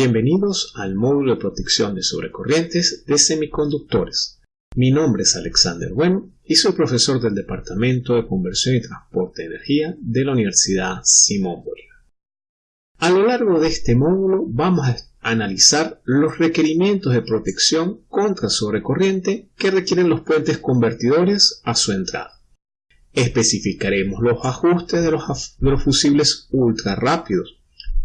Bienvenidos al módulo de protección de sobrecorrientes de semiconductores. Mi nombre es Alexander Bueno y soy profesor del Departamento de Conversión y Transporte de Energía de la Universidad Simón Bolívar. A lo largo de este módulo vamos a analizar los requerimientos de protección contra sobrecorriente que requieren los puentes convertidores a su entrada. Especificaremos los ajustes de los, de los fusibles ultra rápidos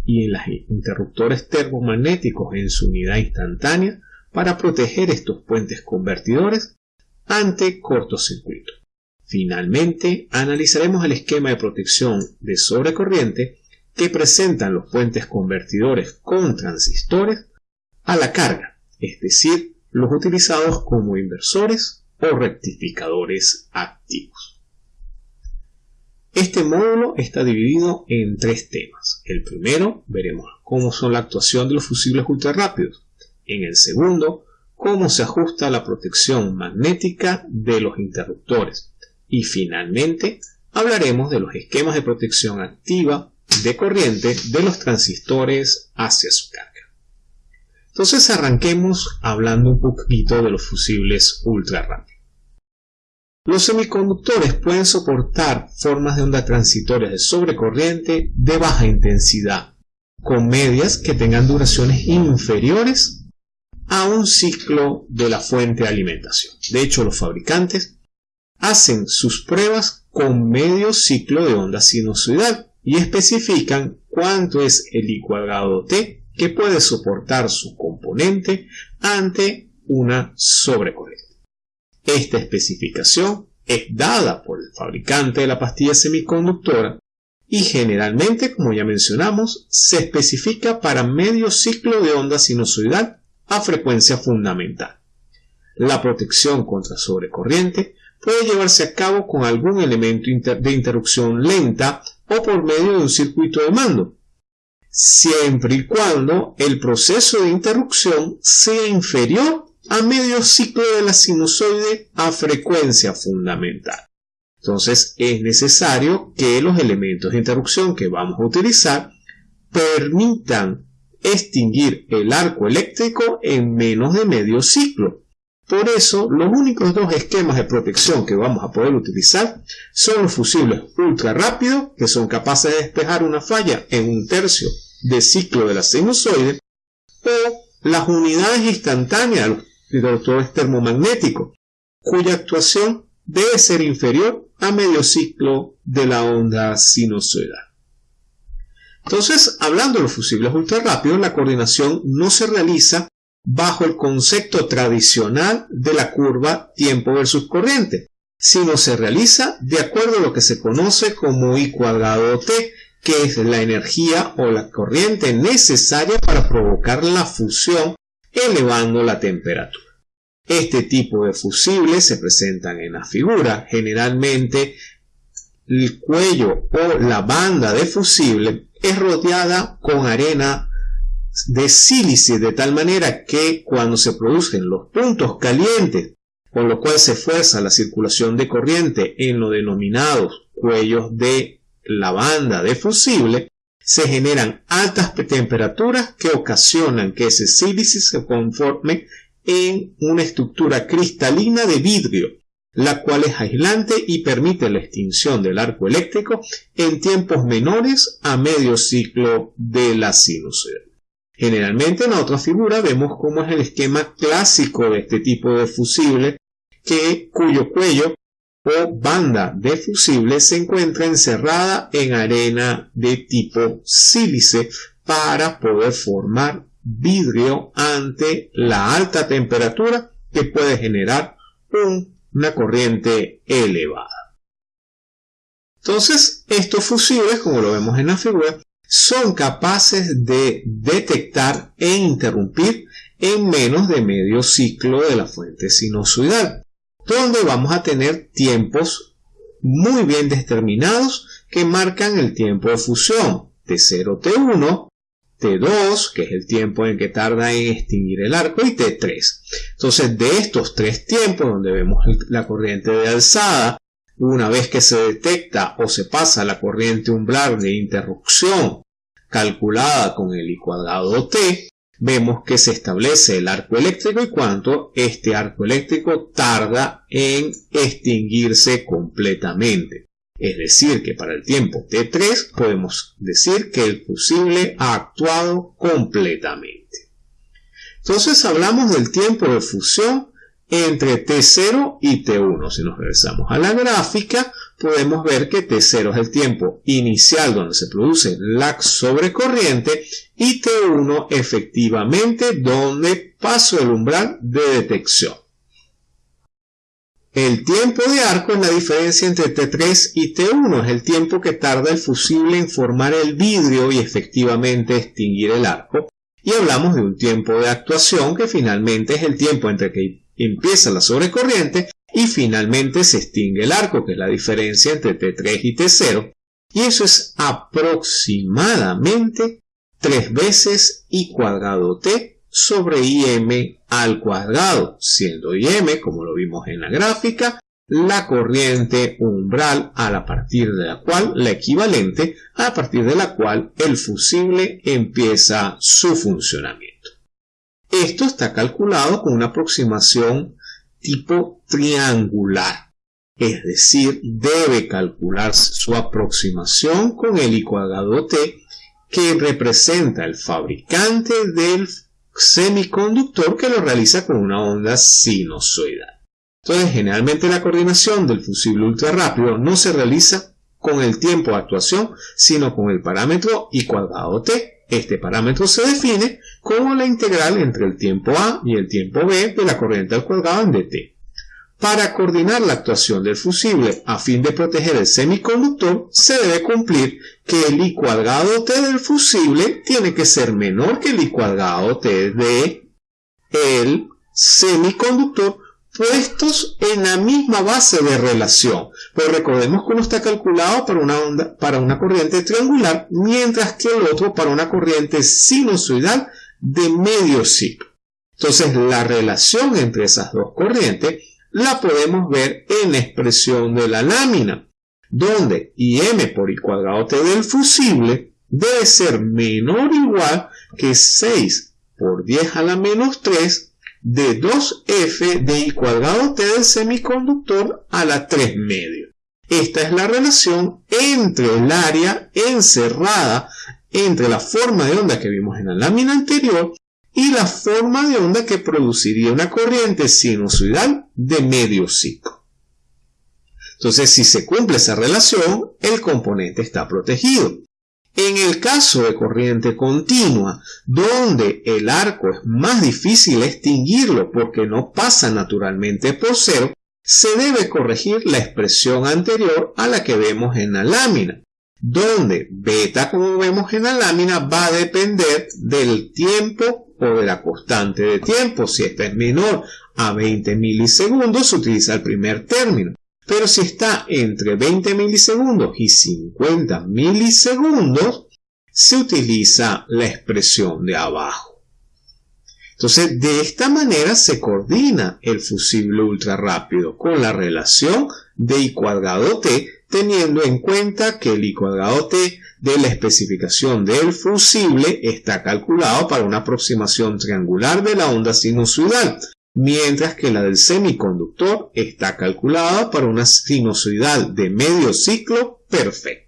y en los interruptores termomagnéticos en su unidad instantánea para proteger estos puentes convertidores ante cortocircuito. Finalmente, analizaremos el esquema de protección de sobrecorriente que presentan los puentes convertidores con transistores a la carga, es decir, los utilizados como inversores o rectificadores activos. Este módulo está dividido en tres temas. El primero, veremos cómo son la actuación de los fusibles ultrarrápidos. En el segundo, cómo se ajusta la protección magnética de los interruptores. Y finalmente, hablaremos de los esquemas de protección activa de corriente de los transistores hacia su carga. Entonces arranquemos hablando un poquito de los fusibles ultrarrápidos. Los semiconductores pueden soportar formas de onda transitorias de sobrecorriente de baja intensidad, con medias que tengan duraciones inferiores a un ciclo de la fuente de alimentación. De hecho, los fabricantes hacen sus pruebas con medio ciclo de onda sinusoidal y especifican cuánto es el I cuadrado T que puede soportar su componente ante una sobrecorriente. Esta especificación es dada por el fabricante de la pastilla semiconductora y generalmente, como ya mencionamos, se especifica para medio ciclo de onda sinusoidal a frecuencia fundamental. La protección contra sobrecorriente puede llevarse a cabo con algún elemento de interrupción lenta o por medio de un circuito de mando, siempre y cuando el proceso de interrupción sea inferior a medio ciclo de la sinusoide a frecuencia fundamental. Entonces es necesario que los elementos de interrupción que vamos a utilizar permitan extinguir el arco eléctrico en menos de medio ciclo. Por eso, los únicos dos esquemas de protección que vamos a poder utilizar son los fusibles ultra rápidos, que son capaces de despejar una falla en un tercio de ciclo de la sinusoide, o las unidades instantáneas, es termomagnético, cuya actuación debe ser inferior a medio ciclo de la onda sinusoidal. Entonces, hablando de los fusibles ultrarrápidos, la coordinación no se realiza bajo el concepto tradicional de la curva tiempo versus corriente, sino se realiza de acuerdo a lo que se conoce como I cuadrado T, que es la energía o la corriente necesaria para provocar la fusión elevando la temperatura. Este tipo de fusibles se presentan en la figura. Generalmente el cuello o la banda de fusible es rodeada con arena de sílice de tal manera que cuando se producen los puntos calientes con lo cual se fuerza la circulación de corriente en los denominados cuellos de la banda de fusible, se generan altas temperaturas que ocasionan que ese sílice se conforme en una estructura cristalina de vidrio, la cual es aislante y permite la extinción del arco eléctrico en tiempos menores a medio ciclo de la sinusoide. Generalmente en la otra figura vemos cómo es el esquema clásico de este tipo de fusible que, cuyo cuello o banda de fusible se encuentra encerrada en arena de tipo sílice para poder formar vidrio ante la alta temperatura que puede generar una corriente elevada. Entonces, estos fusibles, como lo vemos en la figura, son capaces de detectar e interrumpir en menos de medio ciclo de la fuente sinusoidal, donde vamos a tener tiempos muy bien determinados que marcan el tiempo de fusión T0, T1, T2, que es el tiempo en que tarda en extinguir el arco, y T3. Entonces, de estos tres tiempos, donde vemos la corriente de alzada, una vez que se detecta o se pasa la corriente umbral de interrupción calculada con el I cuadrado T, vemos que se establece el arco eléctrico y cuánto este arco eléctrico tarda en extinguirse completamente. Es decir, que para el tiempo T3 podemos decir que el fusible ha actuado completamente. Entonces hablamos del tiempo de fusión entre T0 y T1. Si nos regresamos a la gráfica, podemos ver que T0 es el tiempo inicial donde se produce la sobrecorriente y T1 efectivamente donde paso el umbral de detección. El tiempo de arco es la diferencia entre T3 y T1, es el tiempo que tarda el fusible en formar el vidrio y efectivamente extinguir el arco. Y hablamos de un tiempo de actuación que finalmente es el tiempo entre que empieza la sobrecorriente y finalmente se extingue el arco, que es la diferencia entre T3 y T0. Y eso es aproximadamente 3 veces I cuadrado T sobre im al cuadrado, siendo im, como lo vimos en la gráfica, la corriente umbral a la partir de la cual, la equivalente, a partir de la cual el fusible empieza su funcionamiento. Esto está calculado con una aproximación tipo triangular, es decir, debe calcularse su aproximación con el I cuadrado T que representa el fabricante del semiconductor que lo realiza con una onda sinusoidal. Entonces, generalmente la coordinación del fusible ultra rápido no se realiza con el tiempo de actuación, sino con el parámetro I cuadrado t. Este parámetro se define como la integral entre el tiempo a y el tiempo b de la corriente al cuadrado en dt. Para coordinar la actuación del fusible a fin de proteger el semiconductor, se debe cumplir que el I cuadrado T del fusible tiene que ser menor que el I cuadrado T de el semiconductor puestos en la misma base de relación. Pues recordemos que uno está calculado para una, onda, para una corriente triangular, mientras que el otro para una corriente sinusoidal de medio ciclo. Entonces la relación entre esas dos corrientes la podemos ver en la expresión de la lámina, donde IM por I cuadrado T del fusible debe ser menor o igual que 6 por 10 a la menos 3 de 2F de I cuadrado T del semiconductor a la 3 medio. Esta es la relación entre el área encerrada entre la forma de onda que vimos en la lámina anterior y la forma de onda que produciría una corriente sinusoidal de medio ciclo. Entonces, si se cumple esa relación, el componente está protegido. En el caso de corriente continua, donde el arco es más difícil extinguirlo porque no pasa naturalmente por cero, se debe corregir la expresión anterior a la que vemos en la lámina, donde beta, como vemos en la lámina, va a depender del tiempo de la constante de tiempo. Si esta es menor a 20 milisegundos, se utiliza el primer término. Pero si está entre 20 milisegundos y 50 milisegundos, se utiliza la expresión de abajo. Entonces, de esta manera se coordina el fusible ultra rápido con la relación de I cuadrado T, teniendo en cuenta que el I cuadrado T de la especificación del fusible está calculado para una aproximación triangular de la onda sinusoidal, mientras que la del semiconductor está calculada para una sinusoidal de medio ciclo perfecta.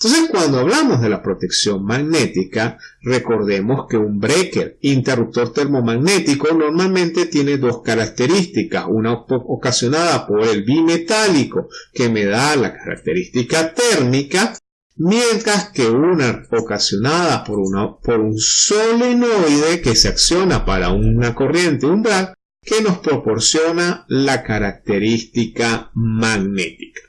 Entonces, cuando hablamos de la protección magnética, recordemos que un breaker interruptor termomagnético normalmente tiene dos características, una ocasionada por el bimetálico que me da la característica térmica mientras que una ocasionada por, por un solenoide que se acciona para una corriente umbral que nos proporciona la característica magnética.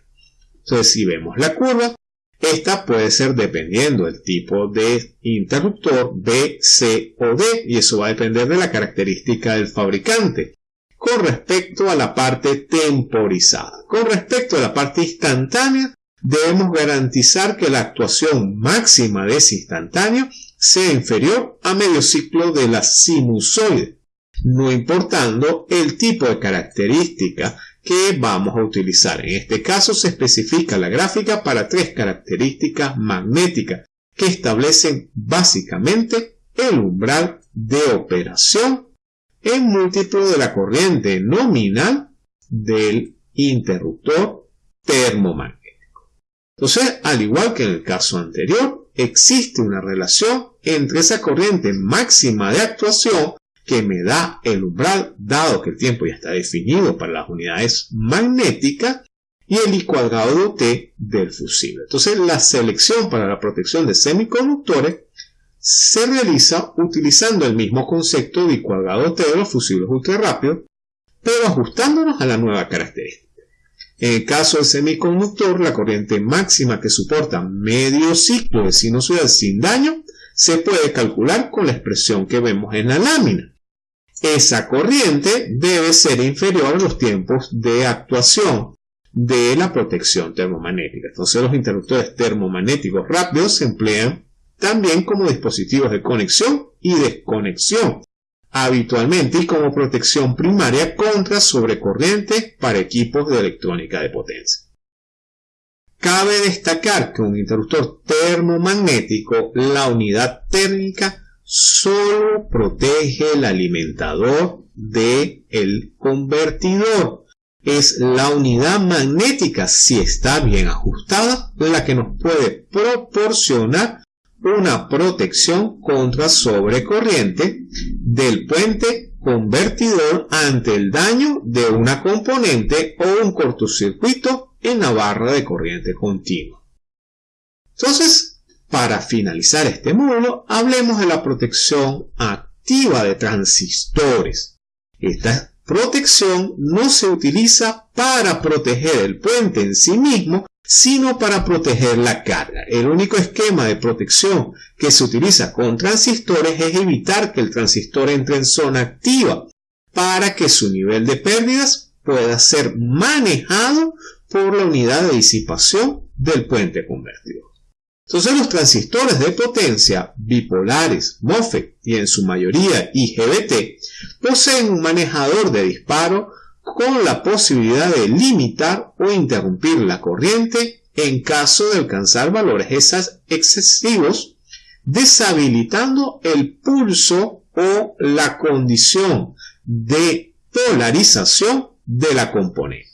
Entonces, si vemos la curva, esta puede ser dependiendo del tipo de interruptor B, C o D, y eso va a depender de la característica del fabricante. Con respecto a la parte temporizada, con respecto a la parte instantánea, debemos garantizar que la actuación máxima de ese instantáneo sea inferior a medio ciclo de la sinusoide, no importando el tipo de característica que vamos a utilizar. En este caso se especifica la gráfica para tres características magnéticas que establecen básicamente el umbral de operación en múltiplo de la corriente nominal del interruptor termomagnético. Entonces, al igual que en el caso anterior, existe una relación entre esa corriente máxima de actuación que me da el umbral, dado que el tiempo ya está definido para las unidades magnéticas, y el I cuadrado de T del fusible. Entonces, la selección para la protección de semiconductores se realiza utilizando el mismo concepto de I cuadrado T de los fusibles ultrarrápidos, pero ajustándonos a la nueva característica. En el caso del semiconductor, la corriente máxima que soporta medio ciclo de sinusoidal sin daño se puede calcular con la expresión que vemos en la lámina. Esa corriente debe ser inferior a los tiempos de actuación de la protección termomagnética. Entonces los interruptores termomagnéticos rápidos se emplean también como dispositivos de conexión y desconexión, habitualmente y como protección primaria contra sobrecorrientes para equipos de electrónica de potencia. Cabe destacar que un interruptor termomagnético, la unidad térmica, solo protege el alimentador del el convertidor. Es la unidad magnética, si está bien ajustada, la que nos puede proporcionar una protección contra sobrecorriente del puente convertidor ante el daño de una componente o un cortocircuito en la barra de corriente continua. Entonces, para finalizar este módulo, hablemos de la protección activa de transistores. Esta protección no se utiliza para proteger el puente en sí mismo, sino para proteger la carga. El único esquema de protección que se utiliza con transistores es evitar que el transistor entre en zona activa para que su nivel de pérdidas pueda ser manejado por la unidad de disipación del puente convertidor. Entonces los transistores de potencia bipolares, MOSFET y en su mayoría IGBT poseen un manejador de disparo con la posibilidad de limitar o interrumpir la corriente en caso de alcanzar valores excesivos, deshabilitando el pulso o la condición de polarización de la componente.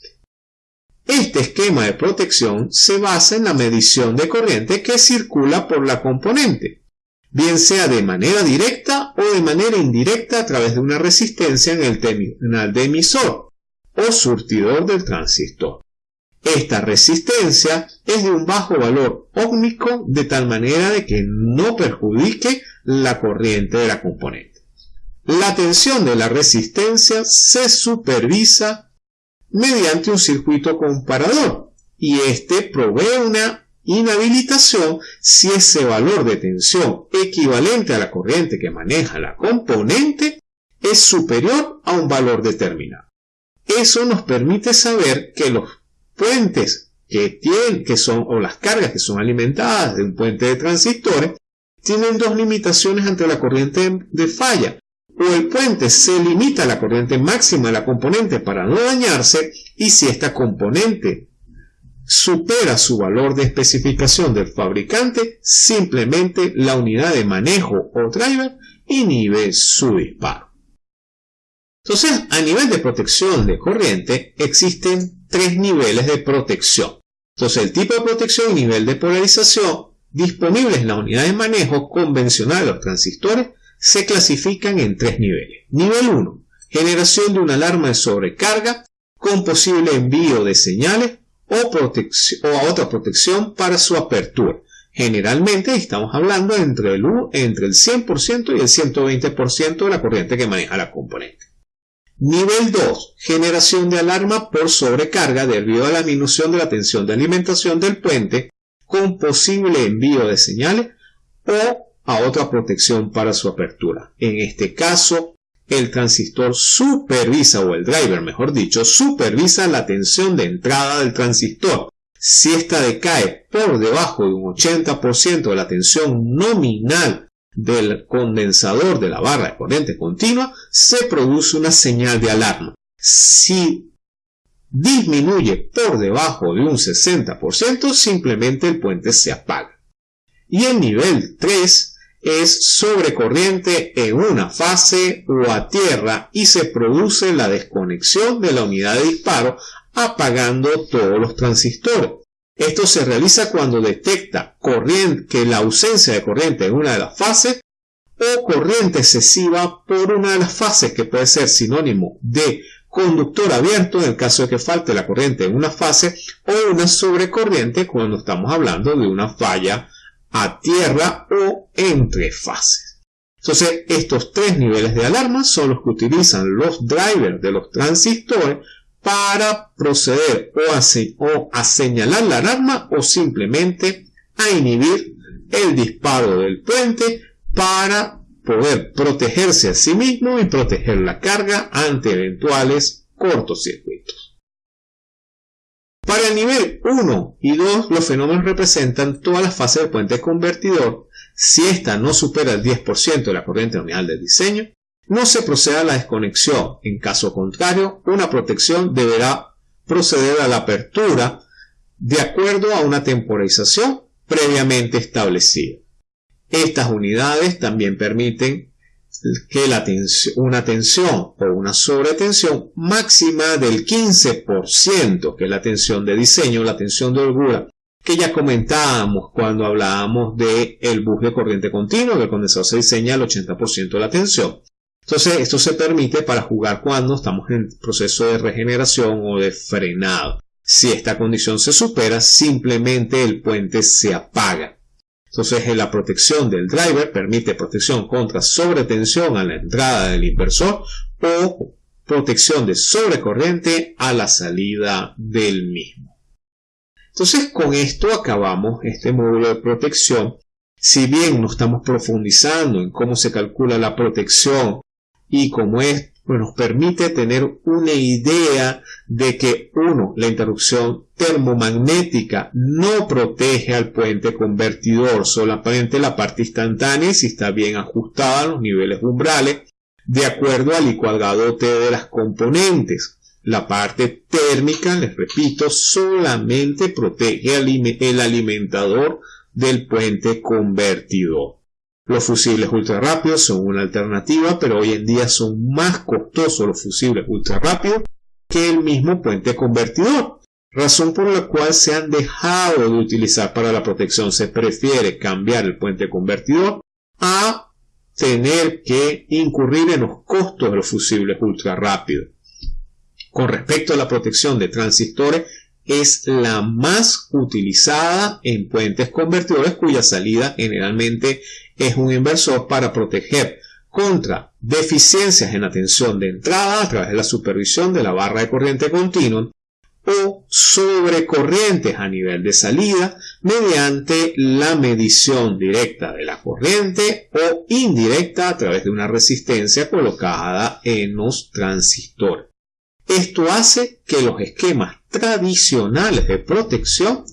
Este esquema de protección se basa en la medición de corriente que circula por la componente, bien sea de manera directa o de manera indirecta a través de una resistencia en el terminal de emisor o surtidor del transistor. Esta resistencia es de un bajo valor óhmico de tal manera de que no perjudique la corriente de la componente. La tensión de la resistencia se supervisa mediante un circuito comparador y este provee una inhabilitación si ese valor de tensión equivalente a la corriente que maneja la componente es superior a un valor determinado. Eso nos permite saber que los puentes que tienen, que son, o las cargas que son alimentadas de un puente de transistores, tienen dos limitaciones ante la corriente de falla o el puente se limita a la corriente máxima de la componente para no dañarse y si esta componente supera su valor de especificación del fabricante, simplemente la unidad de manejo o driver inhibe su disparo. Entonces, a nivel de protección de corriente, existen tres niveles de protección. Entonces, el tipo de protección y nivel de polarización disponibles en la unidad de manejo convencional de los transistores se clasifican en tres niveles. Nivel 1. Generación de una alarma de sobrecarga con posible envío de señales o, o otra protección para su apertura. Generalmente estamos hablando entre el, entre el 100% y el 120% de la corriente que maneja la componente. Nivel 2. Generación de alarma por sobrecarga debido a la disminución de la tensión de alimentación del puente con posible envío de señales o a otra protección para su apertura. En este caso, el transistor supervisa, o el driver mejor dicho, supervisa la tensión de entrada del transistor. Si ésta decae por debajo de un 80% de la tensión nominal del condensador de la barra de corriente continua, se produce una señal de alarma. Si disminuye por debajo de un 60%, simplemente el puente se apaga. Y el nivel 3 es sobrecorriente en una fase o a tierra y se produce la desconexión de la unidad de disparo apagando todos los transistores. Esto se realiza cuando detecta corriente, que la ausencia de corriente en una de las fases o corriente excesiva por una de las fases que puede ser sinónimo de conductor abierto en el caso de que falte la corriente en una fase o una sobrecorriente cuando estamos hablando de una falla a tierra o entre fases. Entonces, estos tres niveles de alarma son los que utilizan los drivers de los transistores para proceder o a, o a señalar la alarma o simplemente a inhibir el disparo del puente para poder protegerse a sí mismo y proteger la carga ante eventuales cortocircuitos. Para el nivel 1 y 2, los fenómenos representan todas las fases del puente convertidor. Si ésta no supera el 10% de la corriente nominal del diseño, no se procede a la desconexión. En caso contrario, una protección deberá proceder a la apertura de acuerdo a una temporización previamente establecida. Estas unidades también permiten que la tensión, una tensión o una sobretensión máxima del 15%, que es la tensión de diseño, la tensión de holgura, que ya comentábamos cuando hablábamos del el bus de corriente continua, que el condensador se diseña al 80% de la tensión. Entonces, esto se permite para jugar cuando estamos en proceso de regeneración o de frenado. Si esta condición se supera, simplemente el puente se apaga. Entonces la protección del driver permite protección contra sobretensión a la entrada del inversor o protección de sobrecorriente a la salida del mismo. Entonces con esto acabamos este módulo de protección. Si bien no estamos profundizando en cómo se calcula la protección y cómo es nos permite tener una idea de que, uno, la interrupción termomagnética no protege al puente convertidor, solamente la parte instantánea si está bien ajustada a los niveles umbrales, de acuerdo al licuadote de las componentes. La parte térmica, les repito, solamente protege el alimentador del puente convertidor. Los fusibles ultra rápidos son una alternativa, pero hoy en día son más costosos los fusibles ultra rápidos que el mismo puente convertidor, razón por la cual se han dejado de utilizar para la protección. Se prefiere cambiar el puente convertidor a tener que incurrir en los costos de los fusibles ultra rápidos. Con respecto a la protección de transistores, es la más utilizada en puentes convertidores cuya salida generalmente es un inversor para proteger contra deficiencias en la tensión de entrada a través de la supervisión de la barra de corriente continua o sobrecorrientes a nivel de salida mediante la medición directa de la corriente o indirecta a través de una resistencia colocada en los transistores. Esto hace que los esquemas tradicionales de protección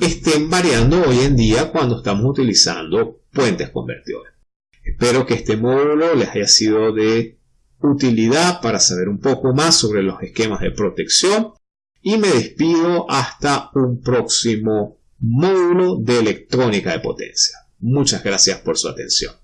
estén variando hoy en día cuando estamos utilizando puentes convertidores. Espero que este módulo les haya sido de utilidad para saber un poco más sobre los esquemas de protección y me despido hasta un próximo módulo de electrónica de potencia. Muchas gracias por su atención.